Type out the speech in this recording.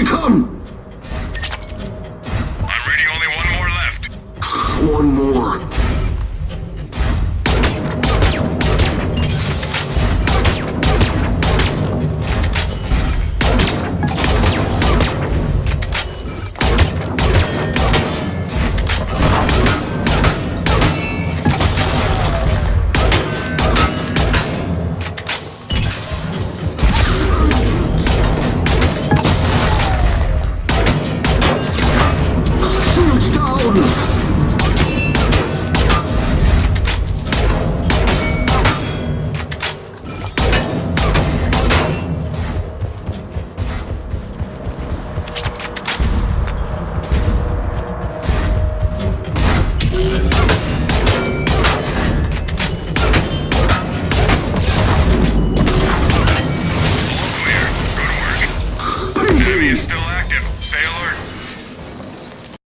they come! Ready, only one more left. one more. Still